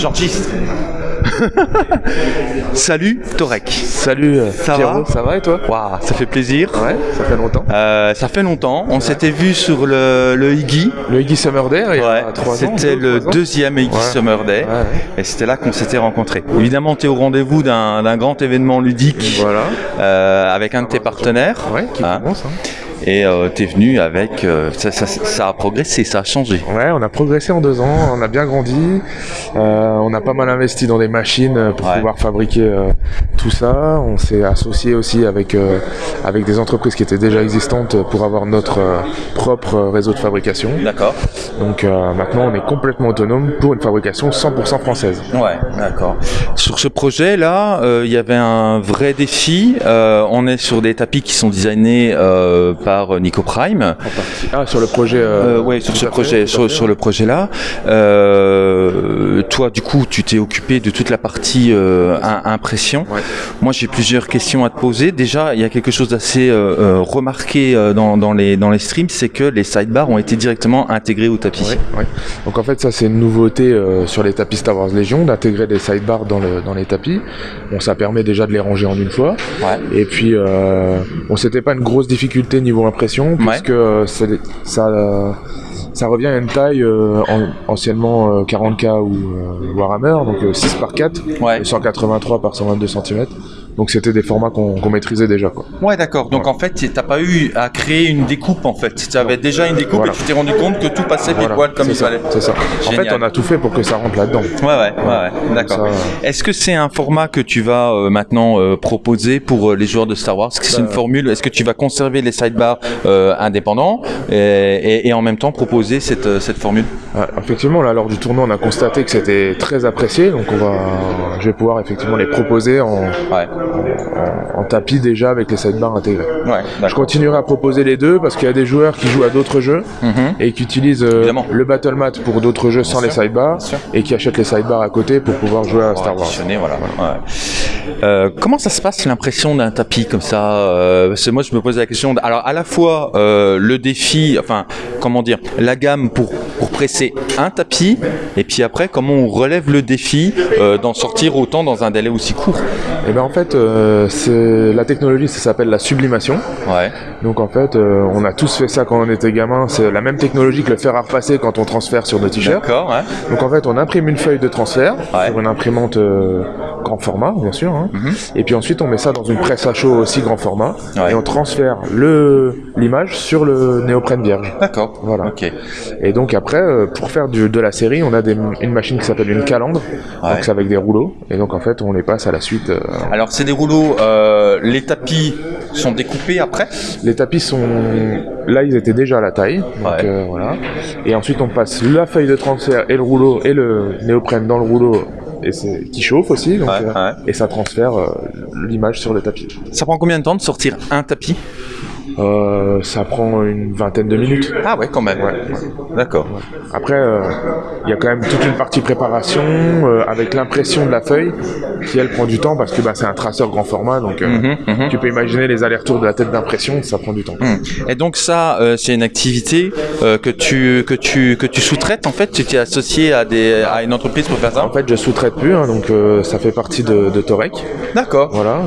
Salut Torek. Salut euh, Ça Pierrot, va ça va et toi Waouh, ça fait plaisir. Ouais, ça fait longtemps. Euh, ça fait longtemps. On s'était vu sur le, le Iggy. Le Iggy Summer Day, il y Ouais, a 3 ans. c'était le deuxième Iggy Ouais. Summer Day. Ouais. Et c'était là qu'on s'était rencontrés. Évidemment, tu es au rendez-vous d'un d'un grand événement ludique Voilà. euh, avec un de tes partenaires. Ouais, qui Hein. commence. hein. Et tu es venu avec. euh, ça, ça- ça a progressé, ça a changé. Ouais, on a progressé en deux ans, on a bien grandi. Euh, on a pas mal investi dans des machines euh, pour Ouais. pouvoir fabriquer euh, tout ça. On s'est associé aussi avec, euh, avec des entreprises qui étaient déjà existantes pour avoir notre euh, propre réseau de fabrication. D'accord. Donc euh, maintenant, on est complètement autonome pour une fabrication 100% française. Ouais, d'accord. Sur ce projet-là, euh, il y avait un vrai défi. Euh, on est sur des tapis qui sont designés euh, par Nico Prime. Ah, sur le projet. Euh, Euh, ouais, sur ce fait, projet, sur, fait, sur le projet-là. Euh, toi, du coup, tu t'es occupé de toute la partie euh, im- impression. Ouais. Moi, j'ai plusieurs questions à te poser. Déjà, il y a quelque chose d'assez euh, euh, remarqué euh, dans, dans les dans les streams, c'est que les sidebars ont été directement intégrés au tapis. Donc en fait ça c'est une nouveauté euh, sur les tapis Star Wars Légion d'intégrer des sidebars dans, le, dans les tapis. Bon ça permet déjà de les ranger en une fois. Ouais. Et puis euh, bon c'était pas une grosse difficulté niveau impression puisque ça ça revient à une taille euh, en- anciennement euh, 40K ou euh, Warhammer donc euh, 6 par 4 Ouais. et 183 par 122 cm. Donc c'était des formats qu'on qu'on maîtrisait déjà quoi. Ouais, d'accord. Donc en fait, t'as pas eu à créer une découpe en fait. Tu avais déjà une découpe Voilà. et tu t'es rendu compte que tout passait Voilà, poil comme il ça, fallait. C'est ça. En fait on a tout fait pour que ça rentre là-dedans. Ouais, ouais, ouais, ouais. d'accord. Ça, Est-ce que c'est un format que tu vas euh, maintenant euh, proposer pour euh, les joueurs de Star Wars? Est-ce que c'est une Bah, formule? Est-ce que tu vas conserver les sidebars euh, indépendants et, et- et en même temps proposer cette, euh, cette formule? Ouais, effectivement, là, lors du tournoi, on a constaté que c'était très apprécié, donc on va, je vais pouvoir effectivement les proposer en, Ouais, en, tapis déjà avec les sidebars intégrés. ouais, Je continuerai à proposer les deux parce qu'il y a des joueurs qui jouent à d'autres jeux Mhm. et qui utilisent euh, le battle mat pour d'autres jeux sans sûr, les sidebars et qui achètent les sidebars à côté pour pouvoir jouer à Star Wars. Additionner, voilà. ouais. Euh, comment ça se passe l'impression d'un tapis comme ça euh, que Moi, je me pose la question. alors, à la fois euh, le défi, enfin, comment dire, la gamme pour pour presser un tapis, et puis après, comment on relève le défi euh, d'en sortir autant dans un délai aussi court? Et ben en fait, euh, c'est la technologie, ça s'appelle la sublimation. Ouais. Donc en fait, euh, on a tous fait ça quand on était gamin. C'est la même technologie que le fer à repasser quand on transfère sur nos t-shirts. D'accord. Ouais. Donc en fait, on imprime une feuille de transfert Ouais. sur une imprimante euh, grand format, bien sûr. hein. Mhm. Et puis ensuite, on met ça dans une presse à chaud aussi grand format Ouais. et on transfère l'image sur le néoprène vierge. D'accord. Voilà. Ok. Et donc après, euh, pour faire du- de la série, on a des- une machine qui s'appelle une calandre. Ouais. Donc c'est avec des rouleaux. Et donc en fait, on les passe à la suite. euh, Alors, c'est des rouleaux. euh, les tapis sont découpés après? Les tapis sont là, ils étaient déjà à la taille. Donc Ouais. euh, voilà. Et ensuite, on passe la feuille de transfert et le rouleau et le néoprène dans le rouleau et c'est qui chauffe aussi. Donc, Ouais, euh, ouais. Et ça transfère euh, l'image sur le tapis. Ça prend combien de temps de sortir un tapis? Euh, ça prend une vingtaine de minutes. Ah ouais, quand même. Ouais. D'accord. Après, euh, il y a quand même toute une partie préparation euh, avec l'impression de la feuille qui elle prend du temps parce que bah, c'est un traceur grand format. Donc Mhm, mhm. tu peux imaginer les allers-retours de la tête d'impression, ça prend du temps. Hmm. Et donc ça, c'est une activité que tu que tu que tu sous-traites en fait? Tu t'es associé à des à une entreprise pour faire ça? En fait, je sous-traite plus, hein, donc ça fait partie de, de Torek. D'accord. Voilà,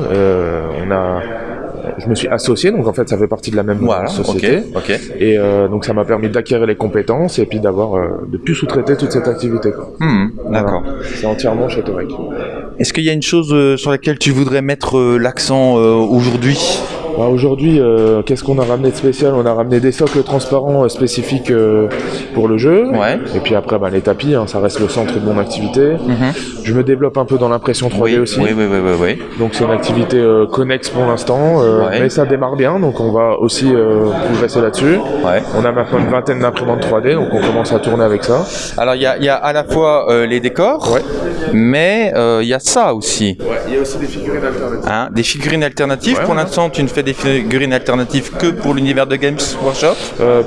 on a, je me suis associé, donc en fait ça fait partie de la même Voilà. société. Ok. Ok. Et euh, donc ça m'a permis d'acquérir les compétences et puis d'avoir euh, de plus sous-traiter toute cette activité. quoi. Hmm, Voilà. D'accord. C'est entièrement chez Torek. Est-ce qu'il y a une chose euh, sur laquelle tu voudrais mettre euh, l'accent euh, aujourd'hui? Bah, Aujourd'hui, euh, qu'est-ce qu'on a ramené de spécial? On a ramené des socles transparents euh, spécifiques euh, pour le jeu. Ouais. Et puis après, bah, les tapis, hein, ça reste le centre de mon activité. Je me développe un peu dans l'impression 3D Mhm. Oui, aussi. oui, oui, oui, oui, oui. Donc c'est une activité connexe pour l'instant, Ouais. mais ça démarre bien, donc on va aussi progresser là-dessus. Ouais. On a maintenant une vingtaine d'imprimantes 3D, donc on commence à tourner avec ça. Alors il y a, il y a à la fois les décors, mais il y a ça aussi. il y a aussi des figurines alternatives. Hein, des figurines alternatives. Pour l'instant, tu ne fais des figurines alternatives que pour l'univers de Games Workshop euh,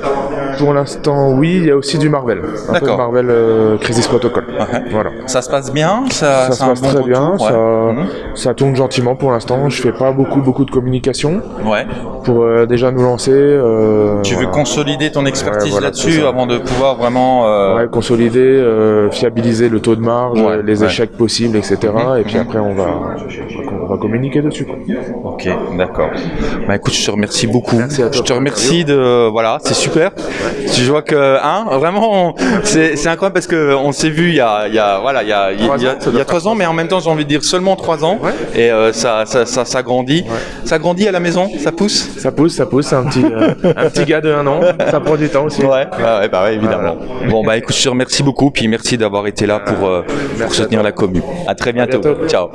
Pour l'instant, oui. Il y a aussi du Marvel. Un peu de Marvel euh, Crisis Protocol. Voilà. Ça se passe bien Ça, ça se passe très bien. Ça, mhm. ça, tourne gentiment pour l'instant. Je fais pas beaucoup, beaucoup de communication. Ouais. Pour euh, déjà nous lancer. tu veux consolider ton expertise là-dessus avant de pouvoir vraiment. Ouais, consolider, fiabiliser le taux de marge, les échecs possibles, etc. Mhm. Et puis après, on va, on va communiquer dessus. Ok, d'accord. Bah écoute, je te remercie beaucoup. Je te remercie de voilà, c'est super. Je vois que hein, vraiment, c'est incroyable parce que on s'est vu il y a, il y a voilà, il y a, il y a, trois ans, mais en même temps j'ai envie de dire seulement trois ans. Et euh, ça, ça, ça, ça, grandit. Ça grandit à la maison, ça pousse. Ça pousse, ça pousse. Un petit, euh, un petit gars de un an. Ça prend du temps aussi. Ouais, ouais, bah ouais, évidemment. Bon bah écoute, je te remercie beaucoup, puis merci d'avoir été là pour, euh, pour soutenir la commune. À très bientôt. Ciao.